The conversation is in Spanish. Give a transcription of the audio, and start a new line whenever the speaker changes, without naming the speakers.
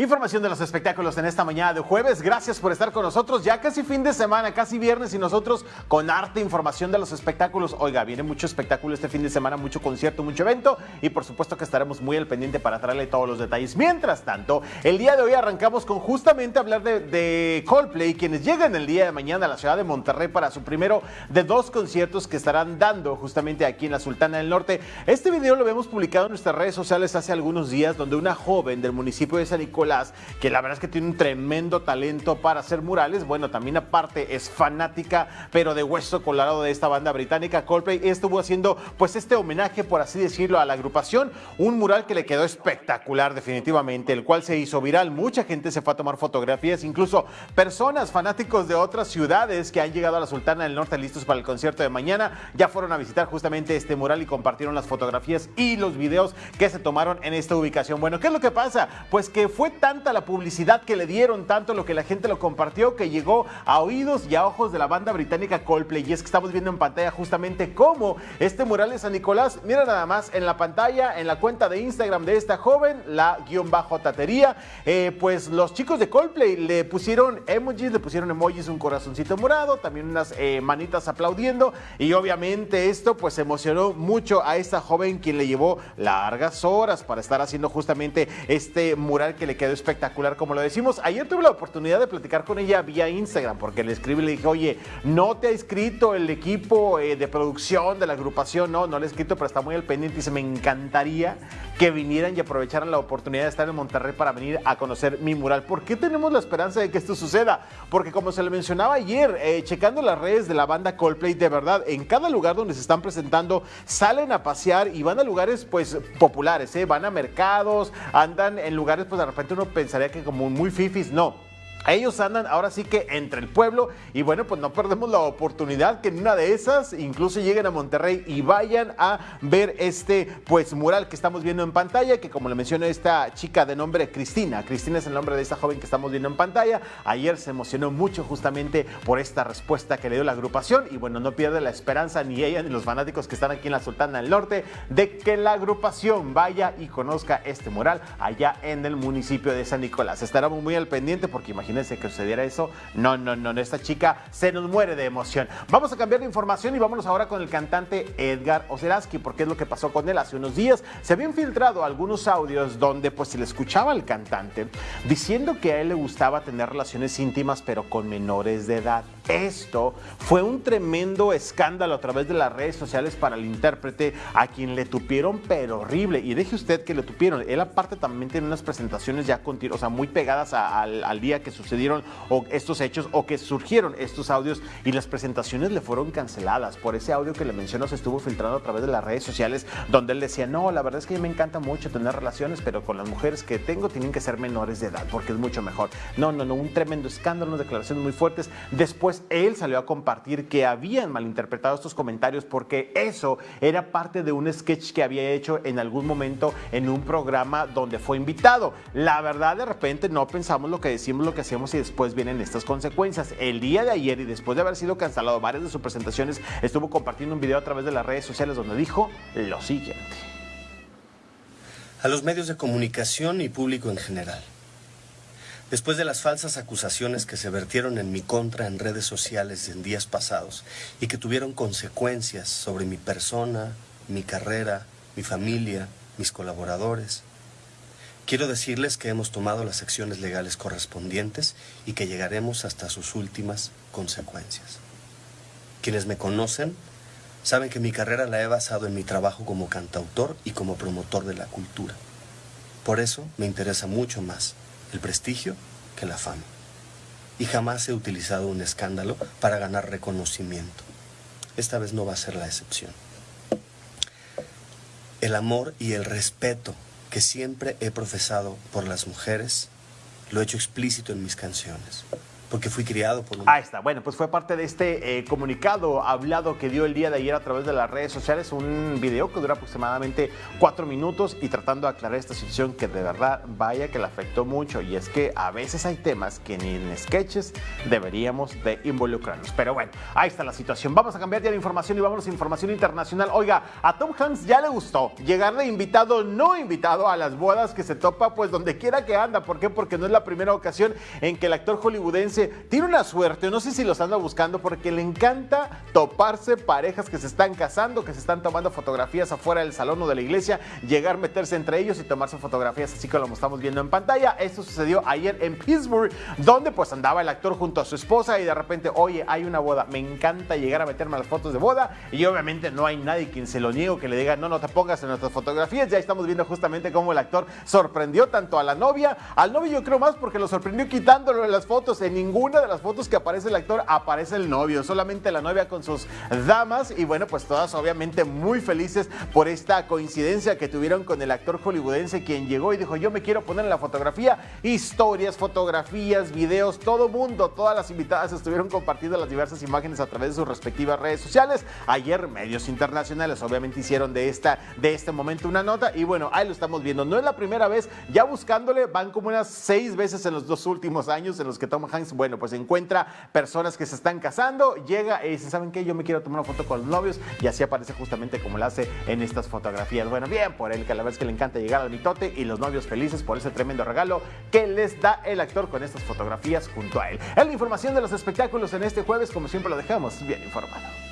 Información de los espectáculos en esta mañana de jueves. Gracias por estar con nosotros. Ya casi fin de semana, casi viernes y nosotros con arte información de los espectáculos. Oiga, viene mucho espectáculo este fin de semana, mucho concierto, mucho evento y por supuesto que estaremos muy al pendiente para traerle todos los detalles. Mientras tanto, el día de hoy arrancamos con justamente hablar de, Coldplay, quienes llegan el día de mañana a la ciudad de Monterrey para su primero de dos conciertos que estarán dando justamente aquí en la Sultana del Norte. Este video lo hemos publicado en nuestras redes sociales hace algunos días, donde una joven del municipio de San Nicolás que la verdad es que tiene un tremendo talento para hacer murales. Bueno, también aparte es fanática, pero de hueso colorado de esta banda británica, Coldplay. Estuvo haciendo pues este homenaje, por así decirlo, a la agrupación. Un mural que le quedó espectacular definitivamente, el cual se hizo viral. Mucha gente se fue a tomar fotografías, incluso personas fanáticos de otras ciudades que han llegado a la Sultana del Norte listos para el concierto de mañana, ya fueron a visitar justamente este mural y compartieron las fotografías y los videos que se tomaron en esta ubicación. Bueno, ¿qué es lo que pasa? Pues que fue tanta la publicidad que le dieron, tanto lo que la gente lo compartió, que llegó a oídos y a ojos de la banda británica Coldplay. Y es que estamos viendo en pantalla justamente cómo este mural de San Nicolás, mira nada más en la pantalla, en la cuenta de Instagram de esta joven, la guion bajo tatería, eh, pues los chicos de Coldplay le pusieron emojis, le pusieron emojis, un corazoncito morado, también unas eh, manitas aplaudiendo y obviamente esto pues emocionó mucho a esta joven quien le llevó largas horas para estar haciendo justamente este mural que le quedó espectacular, como lo decimos. Ayer tuve la oportunidad de platicar con ella vía Instagram, porque le escribí y le dije, oye, no te ha escrito el equipo eh, de producción de la agrupación, no, no le he escrito, pero está muy al pendiente y dice, me encantaría que vinieran y aprovecharan la oportunidad de estar en Monterrey para venir a conocer mi mural. ¿Por qué tenemos la esperanza de que esto suceda? Porque como se le mencionaba ayer, eh, checando las redes de la banda Coldplay, de verdad, en cada lugar donde se están presentando, salen a pasear y van a lugares pues populares, ¿eh? van a mercados, andan en lugares pues de repente uno pensaría que como muy fifis, no ellos andan ahora sí que entre el pueblo y bueno, pues no perdemos la oportunidad que en una de esas incluso lleguen a Monterrey y vayan a ver este pues mural que estamos viendo en pantalla, que como le mencioné esta chica de nombre Cristina, Cristina es el nombre de esta joven que estamos viendo en pantalla, ayer se emocionó mucho justamente por esta respuesta que le dio la agrupación y bueno, no pierde la esperanza ni ella ni los fanáticos que están aquí en la Sultana del Norte de que la agrupación vaya y conozca este mural allá en el municipio de San Nicolás. Estaremos muy al pendiente porque imagínense imagínense que sucediera eso. No, no, no, esta chica se nos muere de emoción. Vamos a cambiar de información y vámonos ahora con el cantante Edgar Oceraski, porque es lo que pasó con él hace unos días. Se habían filtrado algunos audios donde pues se le escuchaba al cantante diciendo que a él le gustaba tener relaciones íntimas pero con menores de edad. Esto fue un tremendo escándalo a través de las redes sociales para el intérprete, a quien le tupieron pero horrible. Y deje usted que le tupieron. Él aparte también tiene unas presentaciones ya o sea, muy pegadas al, al día que sucedieron o estos hechos o que surgieron estos audios y las presentaciones le fueron canceladas por ese audio que le menciono se estuvo filtrando a través de las redes sociales donde él decía, no, la verdad es que me encanta mucho tener relaciones, pero con las mujeres que tengo tienen que ser menores de edad porque es mucho mejor. No, no, no, un tremendo escándalo, unas declaraciones muy fuertes. Después él salió a compartir que habían malinterpretado estos comentarios porque eso era parte de un sketch que había hecho en algún momento en un programa donde fue invitado. La verdad, de repente no pensamos lo que decimos, lo que hacemos y después vienen estas consecuencias. El día de ayer y después de haber sido cancelado varias de sus presentaciones, estuvo compartiendo un video a través de las redes sociales donde dijo lo siguiente.
A los medios de comunicación y público en general. Después de las falsas acusaciones que se vertieron en mi contra en redes sociales en días pasados y que tuvieron consecuencias sobre mi persona, mi carrera, mi familia, mis colaboradores, quiero decirles que hemos tomado las acciones legales correspondientes y que llegaremos hasta sus últimas consecuencias. Quienes me conocen saben que mi carrera la he basado en mi trabajo como cantautor y como promotor de la cultura. Por eso me interesa mucho más el prestigio que la fama. Y jamás he utilizado un escándalo para ganar reconocimiento. Esta vez no va a ser la excepción. El amor y el respeto que siempre he profesado por las mujeres lo he hecho explícito en mis canciones. Porque fui criado por un...
Ahí está. Bueno, pues fue parte de este eh, comunicado hablado que dio el día de ayer a través de las redes sociales, un video que dura aproximadamente cuatro minutos y tratando de aclarar esta situación que de verdad vaya que le afectó mucho y es que a veces hay temas que ni en sketches deberíamos de involucrarnos. Pero bueno, ahí está la situación. Vamos a cambiar ya de información y vamos a información internacional. Oiga, a Tom Hanks ya le gustó llegar de invitado, no invitado a las bodas que se topa pues donde quiera que anda. ¿Por qué? Porque no es la primera ocasión en que el actor hollywoodense tiene una suerte, no sé si los anda buscando, porque le encanta toparse parejas que se están casando, que se están tomando fotografías afuera del salón o de la iglesia, llegar, meterse entre ellos y tomarse fotografías, así como estamos viendo en pantalla. Esto sucedió ayer en Pittsburgh, donde pues andaba el actor junto a su esposa y de repente, oye, hay una boda, me encanta llegar a meterme a las fotos de boda y obviamente no hay nadie quien se lo niegue que le diga, no, no te pongas en nuestras fotografías. Ya estamos viendo justamente cómo el actor sorprendió tanto a la novia, al novio yo creo más porque lo sorprendió quitándolo de las fotos en ningún ninguna de las fotos que aparece el actor aparece el novio, solamente la novia con sus damas y bueno, pues todas obviamente muy felices por esta coincidencia que tuvieron con el actor hollywoodense quien llegó y dijo yo me quiero poner en la fotografía, historias, fotografías, videos, todo mundo, todas las invitadas estuvieron compartiendo las diversas imágenes a través de sus respectivas redes sociales. Ayer medios internacionales obviamente hicieron de, esta, de este momento una nota y bueno, ahí lo estamos viendo. No es la primera vez, ya buscándole van como unas seis veces en los dos últimos años en los que Tom Hanks bueno, pues encuentra personas que se están casando, llega y dice, ¿saben qué? Yo me quiero tomar una foto con los novios y así aparece justamente como lo hace en estas fotografías. Bueno, bien, por él que a la vez que le encanta llegar al mitote y los novios felices por ese tremendo regalo que les da el actor con estas fotografías junto a él. Es la información de los espectáculos en este jueves, como siempre lo dejamos bien informado.